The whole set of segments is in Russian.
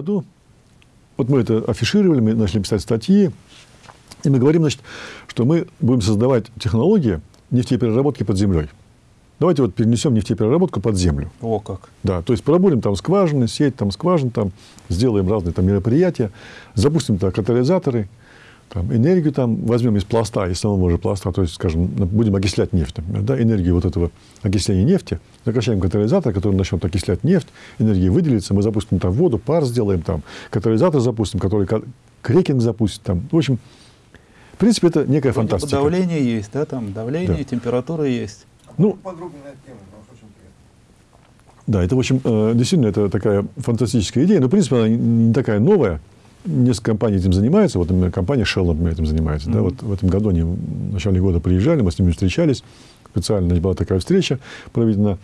году, вот мы это афишировали, мы начали писать статьи, и мы говорим, значит, что мы будем создавать технологии нефтепереработки под землей. Давайте вот перенесем нефтепереработку под землю. О, как. Да, то есть пробурим там скважины, сеть там скважин, там сделаем разные там мероприятия, запустим там катализаторы, там, энергию там возьмем из пласта, из самого же пласта, то есть, скажем, будем окислять нефть, например, да, энергию вот этого окисления нефти, закачаем катализатор, который начнет окислять нефть, энергия выделится, мы запустим там воду, пар сделаем там, катализатор запустим, который крекинг запустит там. В общем, в принципе, это некая фантастика. Давление есть, да, там давление, да. температура есть. Ну, подробнее на эту тему. Да, это, в общем, э, действительно, это такая фантастическая идея, но, в принципе, она не такая новая. Несколько компаний этим занимаются. Вот, например, компания Shell, например, этим занимается. Mm-hmm. Да, вот в этом году они в начале года приезжали, мы с ними встречались. Специально была такая встреча проведена.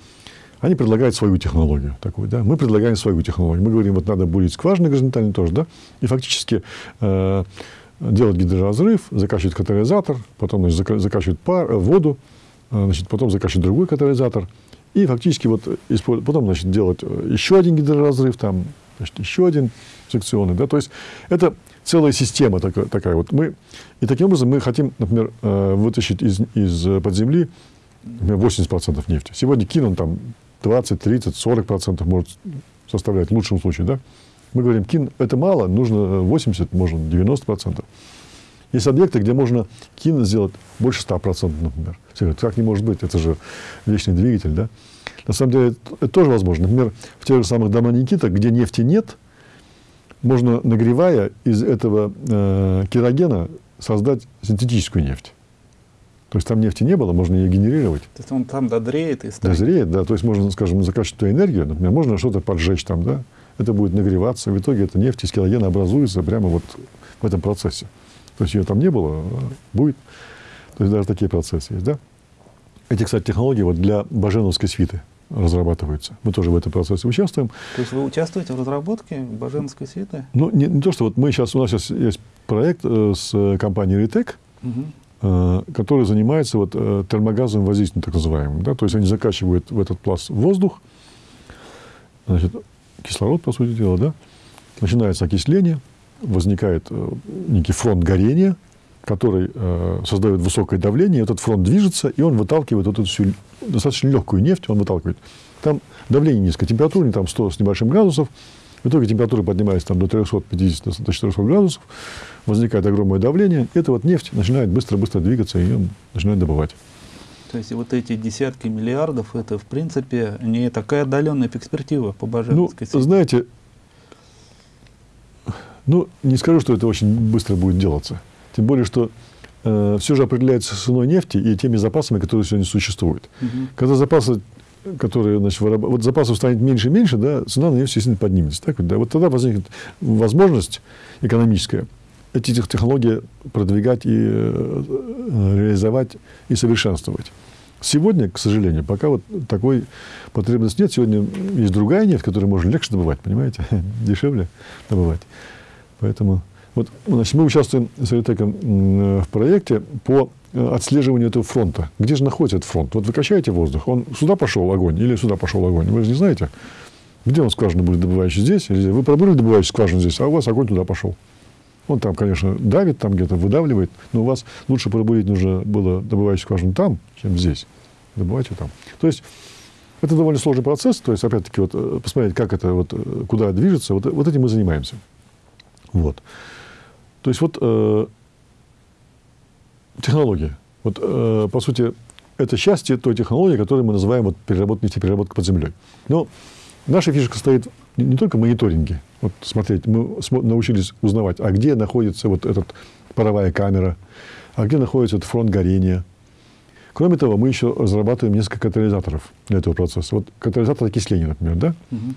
Они предлагают свою технологию такую, да. Мы предлагаем свою технологию. Мы говорим, вот надо бурить скважины горизонтально тоже, да. И фактически э, делать гидроразрыв, закачивать катализатор, потом значит, закачивать пар, э, воду, а, значит, потом закачивать другой катализатор, и фактически вот потом значит, делать э, еще один гидроразрыв, там, значит, еще один секционный. Да? То есть это целая система такая, такая вот. Мы, и таким образом мы хотим, например, э, вытащить из, из под земли например, 80% нефти. Сегодня Кин, он там 20, 30, 40% может составлять в лучшем случае. Да? Мы говорим, Кин, это мало, нужно 80, можно 90%. Есть объекты, где можно кино сделать больше 100%, например. Все говорят, как не может быть, это же вечный двигатель, да? На самом деле, это тоже возможно. Например, в тех же самых домах Никита, где нефти нет, можно, нагревая из этого э, керогена, создать синтетическую нефть. То есть там нефти не было, можно ее генерировать. То есть он там дозреет и стоит? Дозреет, да. То есть можно, скажем, закачивать ту энергию, например, можно что-то поджечь там, да. Это будет нагреваться, в итоге эта нефть из керогена образуется прямо вот в этом процессе. То есть ее там не было, а будет. То есть даже такие процессы есть, да? Эти, кстати, технологии вот для Баженовской свиты разрабатываются. Мы тоже в этом процессе участвуем. То есть вы участвуете в разработке Баженовской свиты? Ну, не, не то, что вот мы сейчас, у нас сейчас есть проект э, с компанией Ретек, угу. э, который занимается вот, э, термогазовым воздействием, так называемым. Да? То есть они закачивают в этот пласт воздух, значит, кислород, по сути дела, да? начинается окисление, возникает э, некий фронт горения, который э, создает высокое давление, этот фронт движется, и он выталкивает вот эту всю достаточно легкую нефть, он выталкивает. Там давление низкое, температура там 100 с небольшим градусов, в итоге температура поднимается там, до 350 до 400 градусов, возникает огромное давление, и эта вот нефть начинает быстро-быстро двигаться, и ее начинает добывать. То есть вот эти десятки миллиардов, это в принципе не такая отдаленная перспектива по Баженовской Ну, знаете, ну, не скажу, что это очень быстро будет делаться. Тем более, что э, все же определяется ценой нефти и теми запасами, которые сегодня существуют. Угу. Когда запасы, которые, значит, выраб... вот запасов станет меньше и меньше, да, цена на нефть, естественно, поднимется. Так да? Вот тогда возникнет возможность экономическая эти технологии продвигать и э, реализовать и совершенствовать. Сегодня, к сожалению, пока вот такой потребности нет. Сегодня есть другая нефть, которую можно легче добывать, понимаете, дешевле добывать. Поэтому вот, значит, мы участвуем с Ритеком в проекте по э, отслеживанию этого фронта. Где же находится этот фронт? Вот вы качаете воздух, он сюда пошел огонь или сюда пошел огонь. Вы же не знаете, где он скважина будет добывающий здесь или. Вы пробурили добывающую скважину здесь, а у вас огонь туда пошел. Он там, конечно, давит, там где-то выдавливает, но у вас лучше пробурить нужно было добывающую скважину там, чем здесь. Добывать ее там. То есть это довольно сложный процесс. То есть, опять-таки, вот, э, посмотреть, как это, вот, э, куда движется, вот, вот этим мы занимаемся. Вот. То есть вот э, технология. Вот, э, по сути, это счастье той технологии, которую мы называем вот, переработка, нефтепереработка под землей. Но наша фишка стоит не, не только в мониторинге. Вот смотреть, мы научились узнавать, а где находится вот эта паровая камера, а где находится этот фронт горения. Кроме того, мы еще разрабатываем несколько катализаторов для этого процесса. Вот катализатор окисления, например, да? Угу.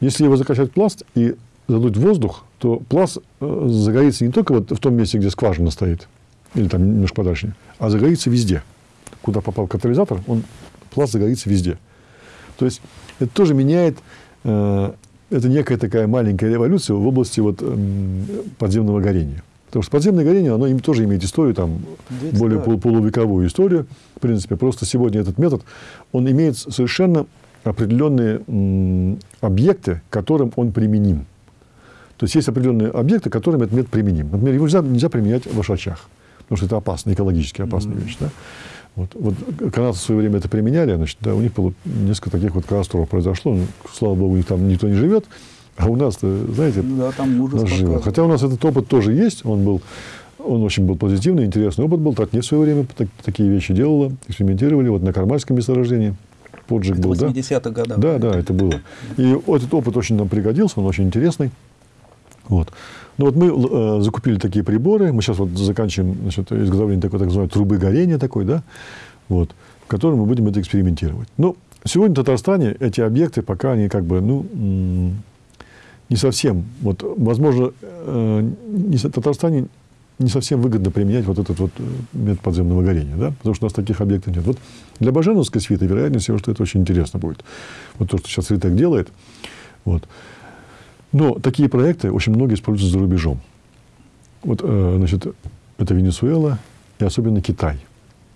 Если его закачать в пласт и задуть воздух, то пласт э, загорится не только вот в том месте, где скважина стоит, или там немножко подальше, а загорится везде. Куда попал катализатор, он, пласт загорится везде. То есть это тоже меняет, э, это некая такая маленькая революция в области вот, э, подземного горения. Потому что подземное горение, оно им тоже имеет историю, там, Ведь более пол, полувековую историю, в принципе. Просто сегодня этот метод, он имеет совершенно определенные м, объекты, которым он применим. То есть есть определенные объекты, которым этот метод применим. Например, его нельзя, нельзя применять в Ашачах, потому что это опасно, экологически опасная mm-hmm. вещь. Да? Вот, вот канадцы в свое время это применяли, значит, да, у них было несколько таких вот катастроф произошло. Ну, слава богу, у них там никто не живет, а у нас, знаете, да, там ужас нас живет. Хотя у нас этот опыт тоже есть, он был, он очень был позитивный, интересный опыт был. Татнефть в свое время так, такие вещи делала, экспериментировали, вот на Кармальском месторождении. Поджиг был, да? 80-х годах. Да, да, это было. И этот опыт очень нам пригодился, он очень интересный. Вот. Ну вот мы э, закупили такие приборы, мы сейчас вот заканчиваем значит, изготовление такой так называемой трубы горения такой, да, вот, в которой мы будем это экспериментировать. Но сегодня в Татарстане эти объекты пока они как бы, ну, не совсем, вот, возможно, э, не, в Татарстане не совсем выгодно применять вот этот вот э, метод подземного горения, да, потому что у нас таких объектов нет. Вот для Баженовской свиты вероятнее всего, что это очень интересно будет. Вот то, что сейчас Ритек делает, вот. Но такие проекты очень многие используются за рубежом. Вот, э, значит, это Венесуэла и особенно Китай.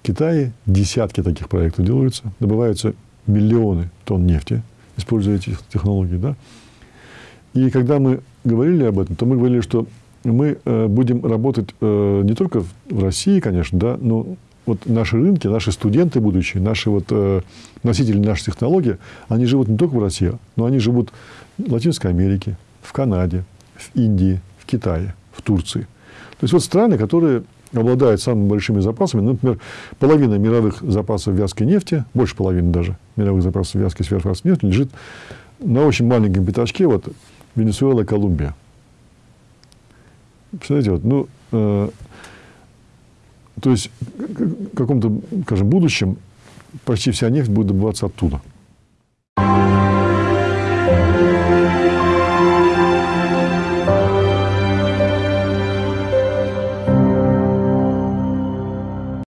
В Китае десятки таких проектов делаются, добываются миллионы тонн нефти, используя эти технологии. Да? И когда мы говорили об этом, то мы говорили, что мы э, будем работать э, не только в России, конечно, да, но вот наши рынки, наши студенты будущие, наши вот, э, носители наших технологий, они живут не только в России, но они живут в Латинской Америке, в Канаде, в Индии, в Китае, в Турции. То есть вот страны, которые обладают самыми большими запасами, ну, например, половина мировых запасов вязкой нефти, больше половины даже мировых запасов вязкой сверхфасной нефти лежит на очень маленьком пятачке, вот Венесуэла, Колумбия. Представляете, вот, ну, э, то есть в каком-то, скажем, будущем почти вся нефть будет добываться оттуда.